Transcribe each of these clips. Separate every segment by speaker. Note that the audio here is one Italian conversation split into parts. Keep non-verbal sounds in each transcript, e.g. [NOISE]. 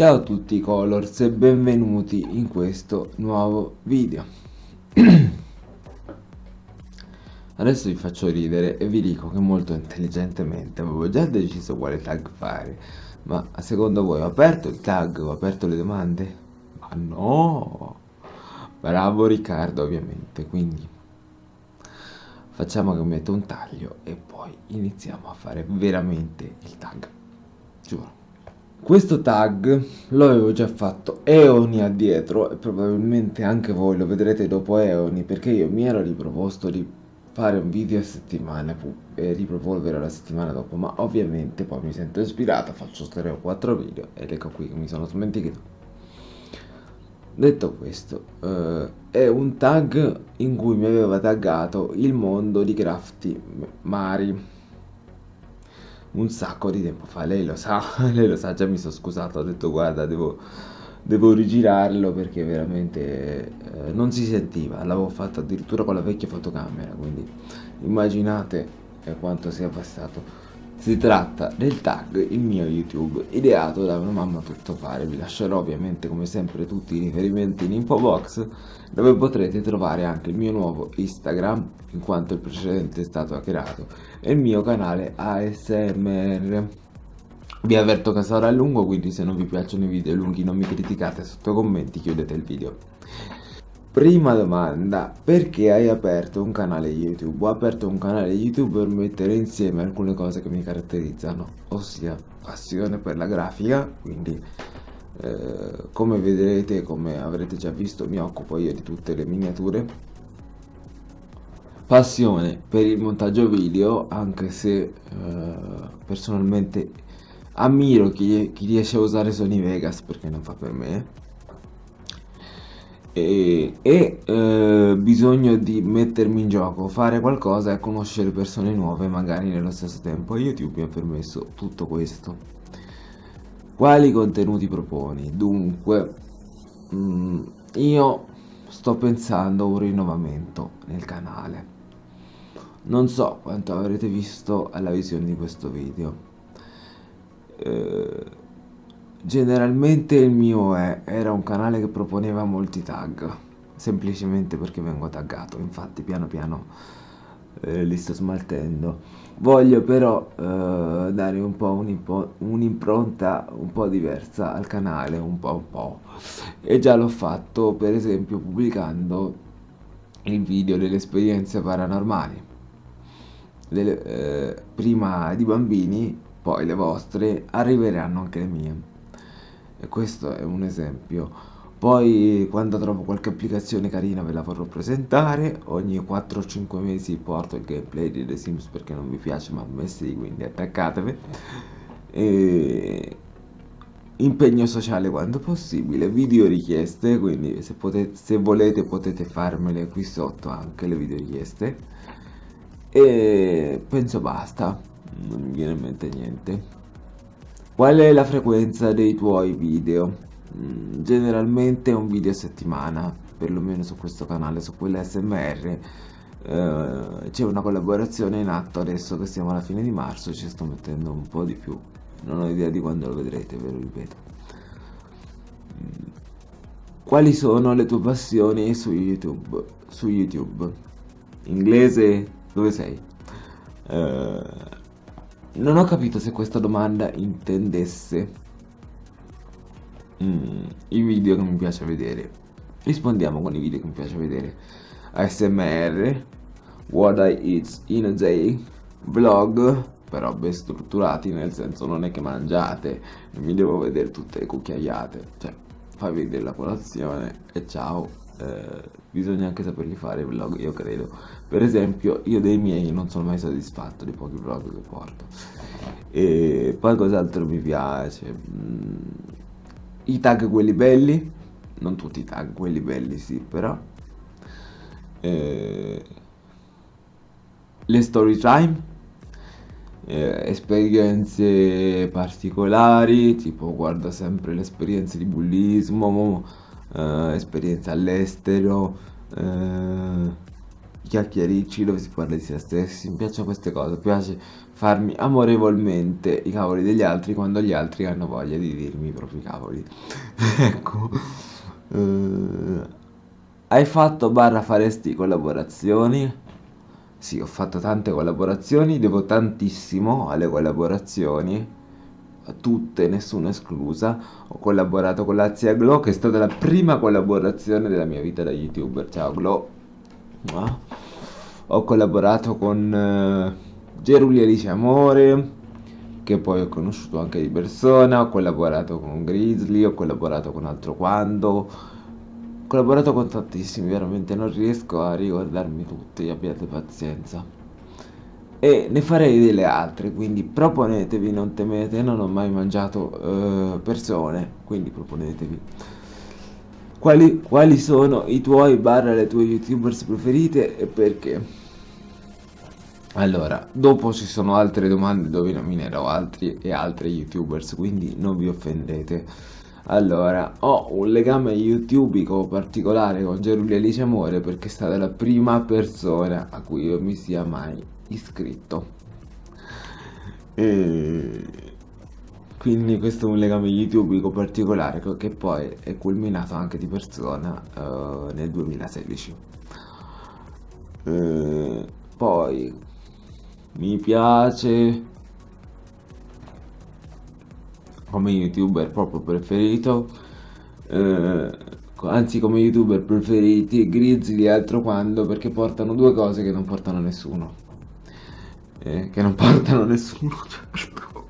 Speaker 1: Ciao a tutti Colors e benvenuti in questo nuovo video [CLEARS THROAT] Adesso vi faccio ridere e vi dico che molto intelligentemente avevo già deciso quale tag fare Ma secondo voi ho aperto il tag, ho aperto le domande? Ma no! Bravo Riccardo ovviamente, quindi facciamo che metto un taglio e poi iniziamo a fare veramente il tag Giuro questo tag lo avevo già fatto eoni addietro e probabilmente anche voi lo vedrete dopo eoni perché io mi ero riproposto di fare un video a settimana e ripropolvere la settimana dopo ma ovviamente poi mi sento ispirato faccio 3 o 4 video ed ecco qui che mi sono dimenticato detto questo eh, è un tag in cui mi aveva taggato il mondo di crafty mari un sacco di tempo fa, lei lo sa, [LAUGHS] lei lo sa, già mi sono scusato, ho detto guarda devo, devo rigirarlo perché veramente eh, non si sentiva, l'avevo fatto addirittura con la vecchia fotocamera, quindi immaginate quanto sia passato. Si tratta del tag il mio YouTube, ideato da una mamma tutto fare. Vi lascerò ovviamente come sempre tutti i riferimenti in info box, dove potrete trovare anche il mio nuovo Instagram, in quanto il precedente è stato hackerato, e il mio canale ASMR. Vi avverto che sarà lungo, quindi se non vi piacciono i video lunghi non mi criticate sotto commenti, chiudete il video. Prima domanda, perché hai aperto un canale YouTube? Ho aperto un canale YouTube per mettere insieme alcune cose che mi caratterizzano, ossia passione per la grafica, quindi eh, come vedrete, come avrete già visto, mi occupo io di tutte le miniature. Passione per il montaggio video, anche se eh, personalmente ammiro chi, chi riesce a usare Sony Vegas perché non fa per me e, e eh, bisogno di mettermi in gioco, fare qualcosa e conoscere persone nuove magari nello stesso tempo. YouTube mi ha permesso tutto questo. Quali contenuti proponi? Dunque, mh, mm, io sto pensando a un rinnovamento nel canale. Non so quanto avrete visto alla visione di questo video. Eh, Generalmente il mio è, era un canale che proponeva molti tag, semplicemente perché vengo taggato, infatti piano piano eh, li sto smaltendo. Voglio però eh, dare un po' un'impronta un, un po' diversa al canale, un po' un po', e già l'ho fatto per esempio pubblicando il video delle esperienze paranormali, delle, eh, prima di bambini, poi le vostre, arriveranno anche le mie e questo è un esempio. Poi quando trovo qualche applicazione carina ve la vorrò presentare. Ogni 4-5 mesi porto il gameplay di The Sims perché non mi piace ma a me sì quindi attaccatevi. E impegno sociale quando possibile video richieste quindi se, potete, se volete potete farmele qui sotto anche le video richieste. E penso basta non mi viene in mente niente Qual è la frequenza dei tuoi video? Mm, generalmente un video a settimana, perlomeno su questo canale, su quell'SMR. Eh, c'è una collaborazione in atto adesso che siamo alla fine di marzo, ci sto mettendo un po' di più. Non ho idea di quando lo vedrete, ve lo ripeto. Mm, quali sono le tue passioni su YouTube? Su YouTube? Inglese? Dove sei? Uh, non ho capito se questa domanda intendesse mm, i video che mi piace vedere. Rispondiamo con i video che mi piace vedere. ASMR, What I Eat in a Day, vlog, però ben strutturati, nel senso non è che mangiate, non mi devo vedere tutte le cucchiaiate, cioè fai vedere la colazione e ciao eh, bisogna anche saperli fare i vlog, io credo. Per esempio, io dei miei non sono mai soddisfatto dei pochi vlog che porto. E poi cos'altro mi piace? Mm, I tag quelli belli, non tutti i tag quelli belli, sì, però. Eh, le story time eh, esperienze particolari tipo guarda sempre le esperienze di bullismo eh, esperienza all'estero, eh, chiacchiericci dove si parla di se stessi, mi piacciono queste cose, mi piace farmi amorevolmente i cavoli degli altri quando gli altri hanno voglia di dirmi i propri cavoli. [LAUGHS] ecco. Uh, hai fatto barra faresti collaborazioni? Sì, ho fatto tante collaborazioni, devo tantissimo alle collaborazioni tutte, nessuna esclusa. Ho collaborato con la zia Glow, che è stata la prima collaborazione della mia vita da youtuber. Ciao Glow. Ho collaborato con uh, Geruli Alice Amore, che poi ho conosciuto anche di persona. Ho collaborato con Grizzly, ho collaborato con Altro Quando. Collaborato con tantissimi, veramente non riesco a ricordarmi tutti, abbiate pazienza e ne farei delle altre, quindi proponetevi, non temete, non ho mai mangiato eh, persone, quindi proponetevi. Quali, quali sono i tuoi barra le tue youtubers preferite e perché? Allora, dopo ci sono altre domande dove nominerò altri e altre youtubers, quindi non vi offendete. Allora, ho un legame youtubico particolare con Geruli Alice Amore perché è stata la prima persona a cui io mi sia mai iscritto. E quindi questo è un legame youtubico particolare che poi è culminato anche di persona uh, nel 2016. Uh, poi mi piace come youtuber proprio preferito uh, anzi come youtuber preferiti Grizzly e altro quando perché portano due cose che non portano nessuno eh, che non [LAUGHS] portano nessuno certo.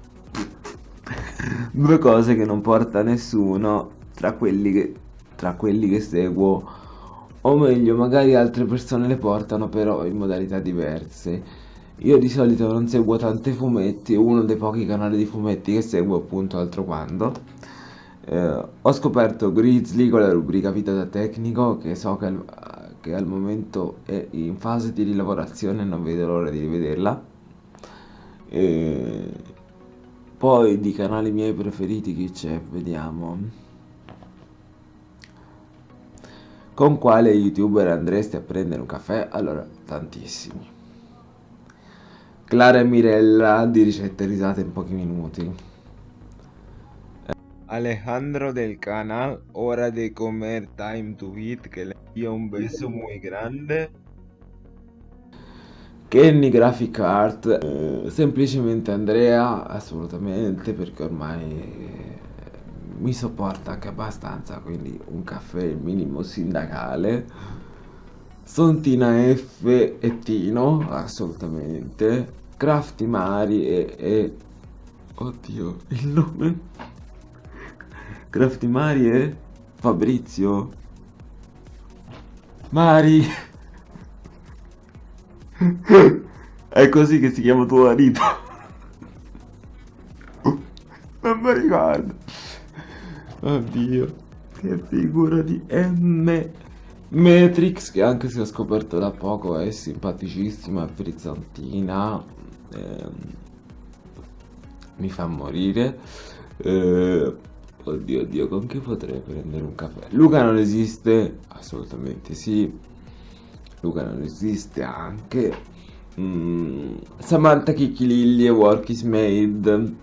Speaker 1: [LAUGHS] due cose che non porta nessuno tra quelli che tra quelli che seguo o meglio magari altre persone le portano però in modalità diverse io di solito non seguo tanti fumetti uno dei pochi canali di fumetti che seguo appunto altro quando eh, ho scoperto Grizzly con la rubrica vita da tecnico che so che al, che al momento è in fase di rilavorazione non vedo l'ora di rivederla e poi di canali miei preferiti chi c'è? Vediamo. Con quale youtuber andresti a prendere un caffè? Allora, tantissimi. Clara e Mirella di ricette risate in pochi minuti. Alejandro del canal Hora de Comer Time to Eat que le envía un beso muy grande Kenny Graphic Art, eh, semplicemente Andrea, assolutamente, perché ormai eh, mi sopporta anche abbastanza, quindi un caffè minimo sindacale. Sontina F e Tino, assolutamente. Crafty Mari e, e... Oddio, il nome? Crafty Mari e Fabrizio. Mari! È così che si chiama tuo marito. Non mi ricordo. Oddio. Che figura di M. Matrix, che anche se ho scoperto da poco è simpaticissima, frizzantina. Ehm, mi fa morire. Eh, oddio, oddio, con chi potrei prendere un caffè? Luca non esiste? Assolutamente sì. Luca non esiste anche mm, Samantha Chicchililli e Work is Made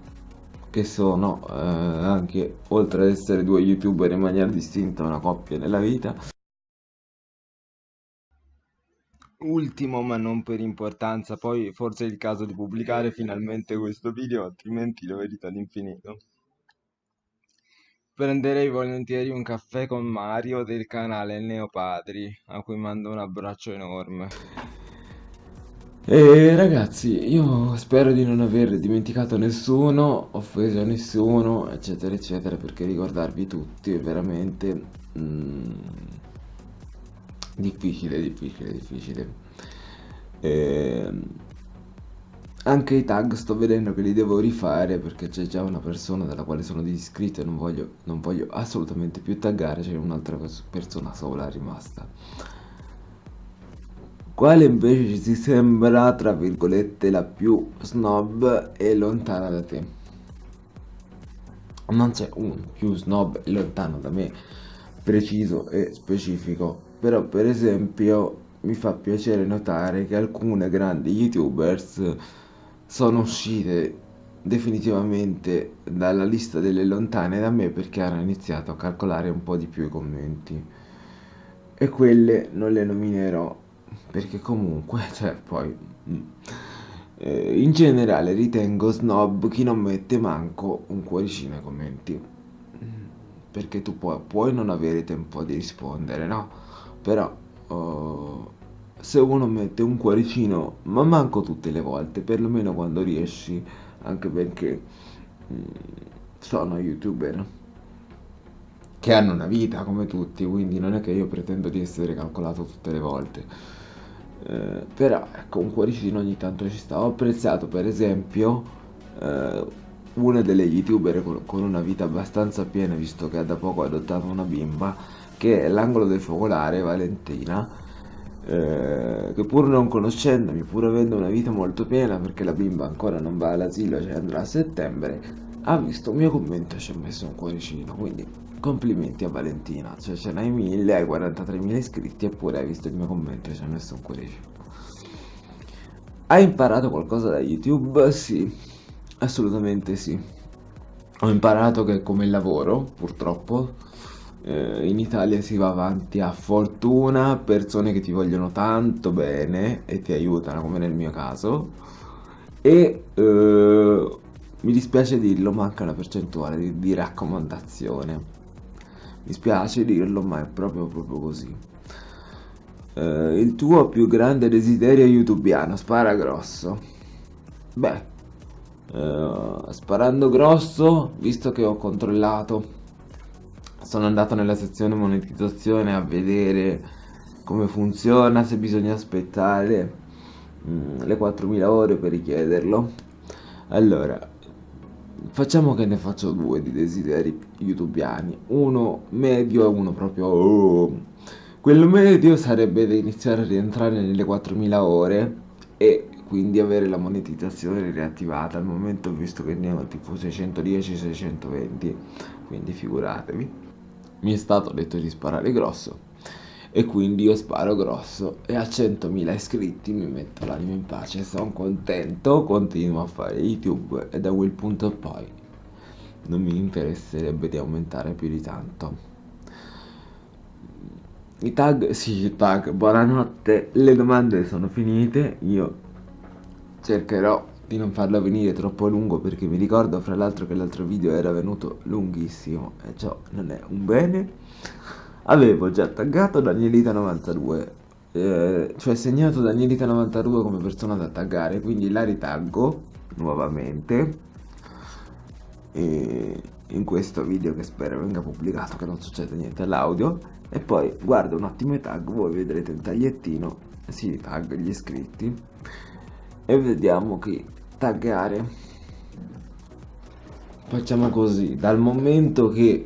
Speaker 1: che sono eh, anche oltre ad essere due youtuber in maniera distinta una coppia nella vita ultimo ma non per importanza poi forse è il caso di pubblicare finalmente questo video altrimenti lo vedete all'infinito Prenderei volentieri un caffè con Mario del canale Neopadri, a cui mando un abbraccio enorme. E ragazzi, io spero di non aver dimenticato nessuno, offeso nessuno, eccetera, eccetera, perché ricordarvi tutti è veramente mm, difficile, difficile, difficile. E, ehm, anche i tag sto vedendo che li devo rifare perché c'è già una persona dalla quale sono disiscritto e non voglio, non voglio assolutamente più taggare, c'è un'altra persona sola rimasta. Quale invece ci sembra, tra virgolette, la più snob e lontana da te? Non c'è un più snob e lontano da me, preciso e specifico, però per esempio mi fa piacere notare che alcune grandi youtubers sono uscite definitivamente dalla lista delle lontane da me perché hanno iniziato a calcolare un po' di più i commenti. E quelle non le nominerò perché comunque [LAUGHS] cioè poi mm, eh, in generale ritengo snob chi non mette manco un cuoricino ai commenti. Perché tu puoi, puoi non avere tempo di rispondere no però uh, se uno mette un cuoricino ma manco tutte le volte perlomeno quando riesci anche perché mh, mm, sono youtuber che hanno una vita come tutti, quindi non è che io pretendo di essere calcolato tutte le volte. Eh, però ecco, un cuoricino ogni tanto ci sta. Ho apprezzato per esempio eh, una delle youtuber con, una vita abbastanza piena, visto che ha da poco adottato una bimba, che è l'angolo del focolare, Valentina, eh, che pur non conoscendomi, pur avendo una vita molto piena, perché la bimba ancora non va all'asilo, cioè andrà a settembre, ha visto un mio commento e ci ha messo un cuoricino, quindi complimenti a Valentina, cioè ce n'hai mille, hai 43.000 iscritti eppure hai visto il mio commento e ci ha messo un cuoricino. Hai imparato qualcosa da YouTube? Sì, assolutamente sì. Ho imparato che come lavoro, purtroppo, eh, in Italia si va avanti a fortuna, persone che ti vogliono tanto bene e ti aiutano, come nel mio caso, e eh, mi dispiace dirlo, manca una percentuale di, di raccomandazione. Mi spiace dirlo, ma è proprio, proprio così. Eh, il tuo più grande desiderio youtubiano, spara grosso. Beh, eh, sparando grosso, visto che ho controllato sono andato nella sezione monetizzazione a vedere come funziona, se bisogna aspettare mm, le 4000 ore per richiederlo. Allora, facciamo che ne faccio due di desideri youtubiani, uno medio e uno proprio... Oh. Quello medio sarebbe da iniziare a rientrare nelle 4000 ore e quindi avere la monetizzazione riattivata al momento visto che ne ho tipo 610-620 quindi figuratevi. Mi è stato detto di sparare grosso. E quindi io sparo grosso. E a 100.000 iscritti mi metto l'anima in pace, sono contento, continuo a fare YouTube. E da quel punto poi non mi interesserebbe di aumentare più di tanto. I tag, sì, i tag, buonanotte, le domande sono finite, io cercherò di non farlo venire troppo lungo perché mi ricordo fra l'altro che l'altro video era venuto lunghissimo e ciò non è un bene. Avevo già taggato Danielita92 eh, cioè segnato Danielita92 come persona da taggare quindi la ritaggo nuovamente e in questo video che spero venga pubblicato che non succede niente all'audio. E poi guardo un attimo i tag voi vedrete il tagliettino si tag gli iscritti e vediamo che taggare. Facciamo così dal momento che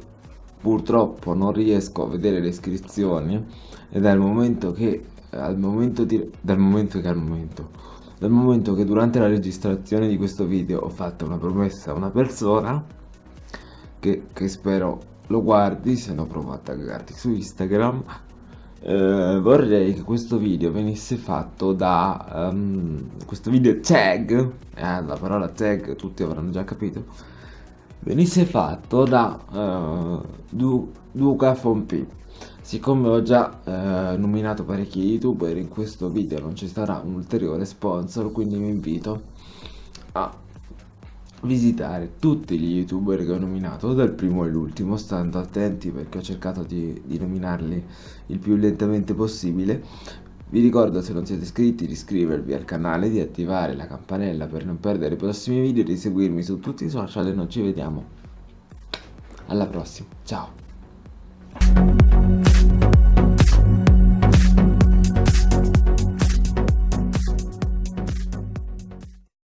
Speaker 1: purtroppo non riesco a vedere le iscrizioni e dal momento che al momento di dal momento che al momento dal momento che durante la registrazione di questo video ho fatto una promessa a una persona che, che spero lo guardi se no provo a taggarti su Instagram eh, vorrei che questo video venisse fatto da um, questo video tag eh, la parola tag tutti avranno già capito venisse fatto da uh, du Duca Fompi siccome ho già uh, nominato parecchi youtuber in questo video non ci sarà un ulteriore sponsor quindi vi invito a visitare tutti gli youtuber che ho nominato dal primo all'ultimo stando attenti perché ho cercato di, di, nominarli il più lentamente possibile. Vi ricordo se non siete iscritti di iscrivervi al canale di attivare la campanella per non perdere i prossimi video di seguirmi su tutti i social. E noi ci vediamo alla prossima. Ciao